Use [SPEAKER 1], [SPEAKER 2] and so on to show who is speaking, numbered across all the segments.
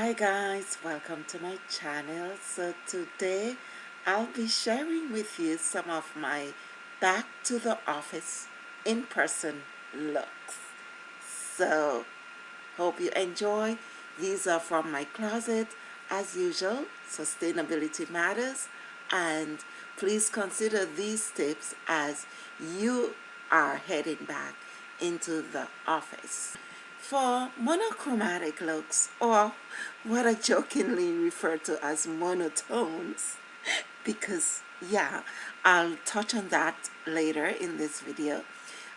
[SPEAKER 1] hi guys. Welcome to my channel. So today I'll be sharing with you some of my back to the office in person looks. So hope you enjoy. These are from my closet as usual. Sustainability matters. And please consider these tips as you are heading back into the office for monochromatic looks or what I jokingly refer to as monotones. Because yeah I'll touch on that later in this video.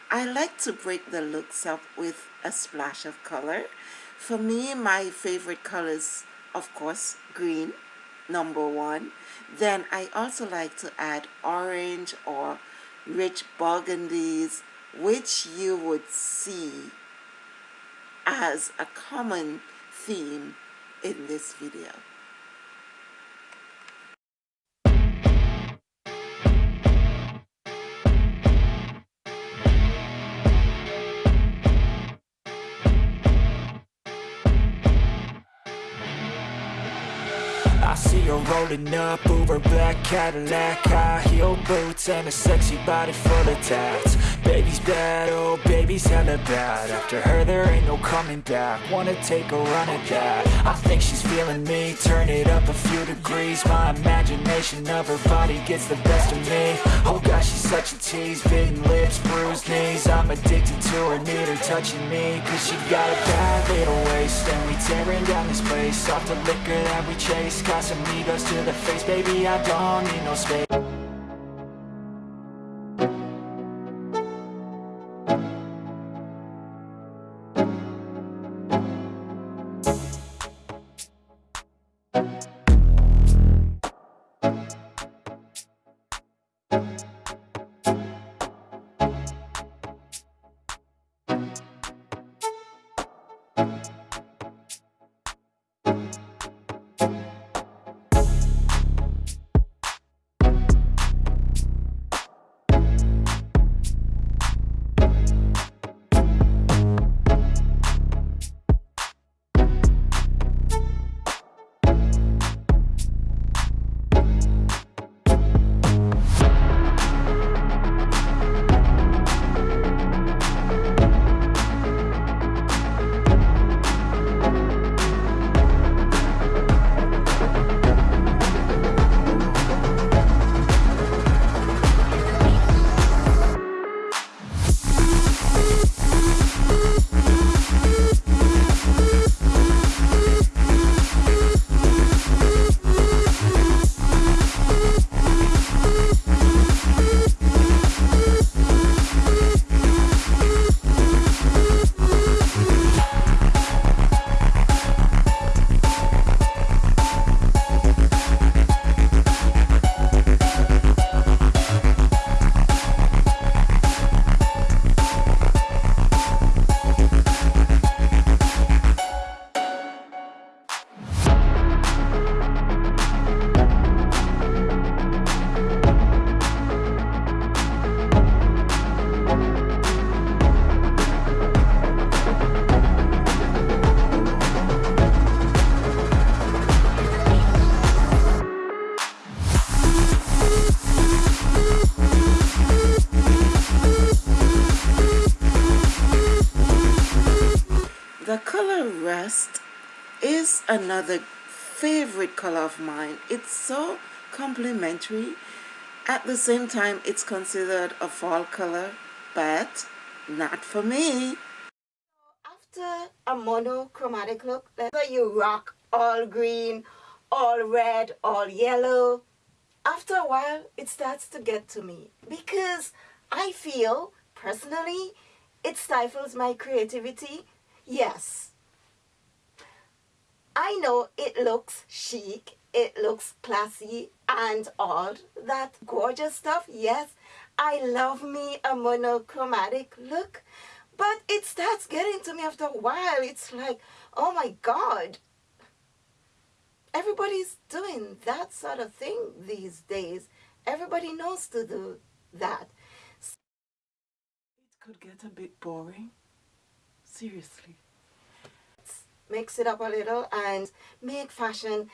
[SPEAKER 1] I like to break the looks up with a splash of color. For me my favorite colors of course green number one. Then I also like to add orange or rich burgundies which you would see as a common theme in this video.
[SPEAKER 2] I see her rolling up, Uber black Cadillac High heel boots and a sexy body full of tats Baby's bad, oh baby's hella bad. After her there ain't no coming back. Wanna take a run at that. I think she's feeling me. Turn it up a few degrees. My imagination of her body gets the best of me. Oh gosh, she's such a tease. Bitten lips, bruised knees. I'm addicted to her, need her touching me. Cause she got a bad little waist. And we tearing down this place. Off the liquor that we chase. Casamigos to the face. Baby, I don't need no space
[SPEAKER 1] The another favorite color of mine. It's so complementary. At the same time, it's considered a fall color, but not for me. After a monochromatic look, whether you rock all green, all red, all yellow, after a while, it starts to get to me because I feel, personally, it stifles my creativity Yes. I know it looks chic, it looks classy and all that gorgeous stuff. Yes, I love me a monochromatic look, but it starts getting to me after a while. It's like, oh my God, everybody's doing that sort of thing these days. Everybody knows to do that. It could get a bit boring. Seriously.
[SPEAKER 3] Mix it up a little and make fashion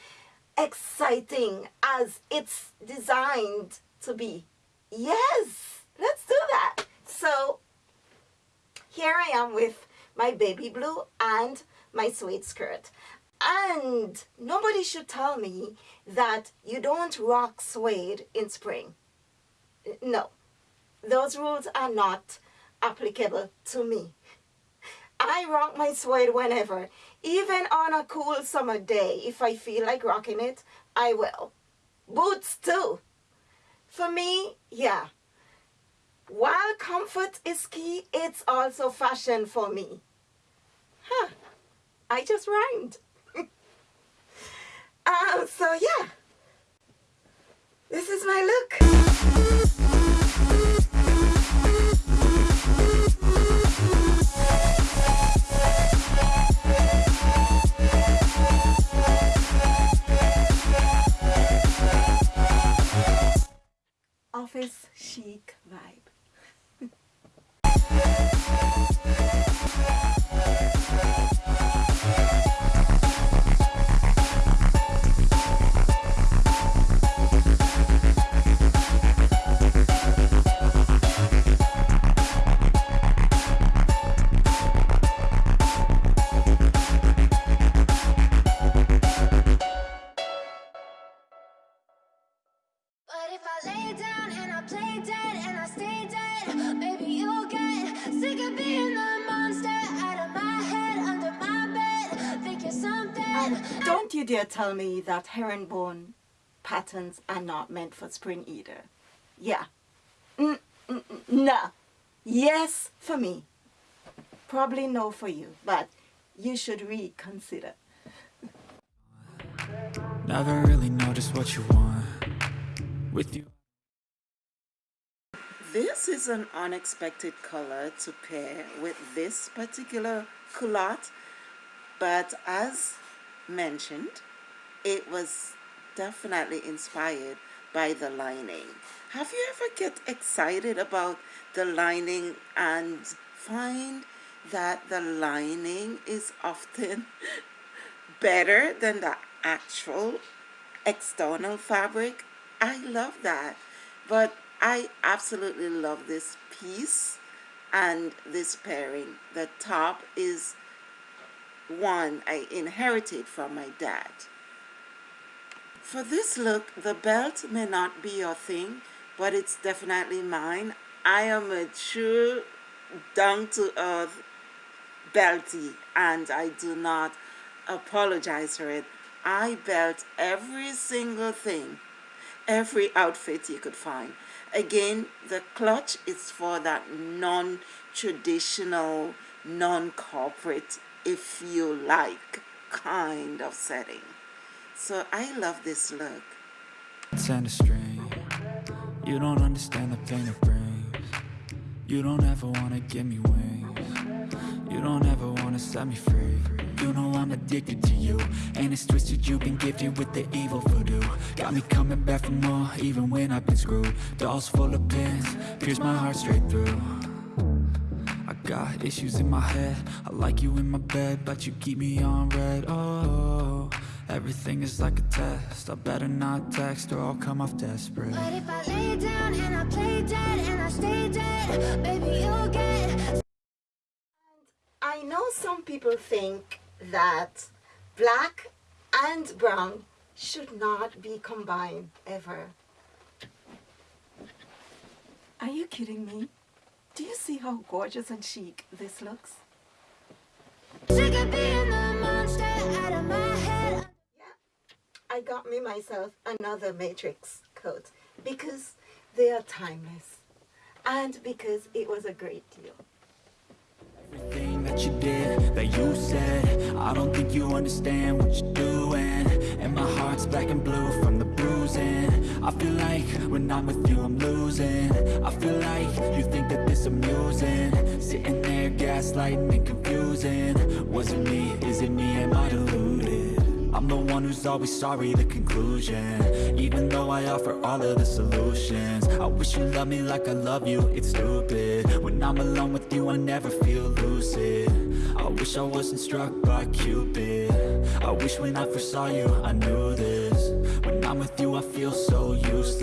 [SPEAKER 3] exciting as it's designed to be. Yes, let's do that. So here I am with my baby blue and my suede skirt. And nobody should tell me that you don't rock suede in spring. No, those rules are not applicable to me. I rock my suede whenever. Even on a cool summer day, if I feel like rocking it, I will. Boots too. For me, yeah. While comfort is key, it's also fashion for me. Huh. I just rhymed. uh, so yeah. This is my look.
[SPEAKER 4] But if I lay down and I play dead and I stay dead, maybe you'll get sick of being the monster out of my head, under my bed. Think you're something.
[SPEAKER 3] And don't you dare tell me that herringbone patterns are not meant for spring either. Yeah. Mm, mm, mm, no. Yes for me. Probably no for you, but you should reconsider.
[SPEAKER 2] Never really know just what you want With you
[SPEAKER 1] This is an unexpected color to pair with this particular culotte, but as mentioned, it was definitely inspired by the lining. Have you ever get excited about the lining and find that the lining is often better than the actual external fabric? I love that. But I absolutely love this piece and this pairing. The top is one I inherited from my dad. For this look, the belt may not be your thing, but it's definitely mine. I am a true down-to-earth belty and I do not apologize for it. I belt every single thing, every outfit you could find. Again, the clutch is for that non-traditional, non-corporate, if you like, kind of setting. So I love this look.
[SPEAKER 2] and a string You don't understand the pain it brings You don't ever wanna give me wings You don't ever wanna set me free You know I'm addicted to you. And it's twisted you've been gifted with the evil voodoo. Got me coming back for more even when I've been screwed. Dolls full of pins, pierce my heart straight through. I got issues in my head. I like you in my bed But you keep me on red, oh Everything is like a test. I better not text or I'll come off desperate.
[SPEAKER 4] But if I lay down and I play dead and I stay dead, maybe you'll get
[SPEAKER 3] I know some people think that black and brown should not be combined ever. Are you kidding me? Do you see how gorgeous and chic this looks?
[SPEAKER 4] sick of being the monster out of my head.
[SPEAKER 3] I got me myself another matrix coat because they are timeless and because it was a great deal.
[SPEAKER 2] I don't think you understand what you're doing. And my heart's black and blue from the bruising. I feel like when I'm with you I'm losing. I feel like you think that this amusing. Sitting there gaslighting and confusing. Was it me, is it me, am I deluded? I'm the one who's always sorry, the conclusion. Even though I offer all of the solutions. I wish you loved me like I love you, it's stupid. When I'm alone with you, I never feel lucid. I wish I wasn't struck by Cupid. I wish when I first saw you, I knew this. When I'm with you, I feel so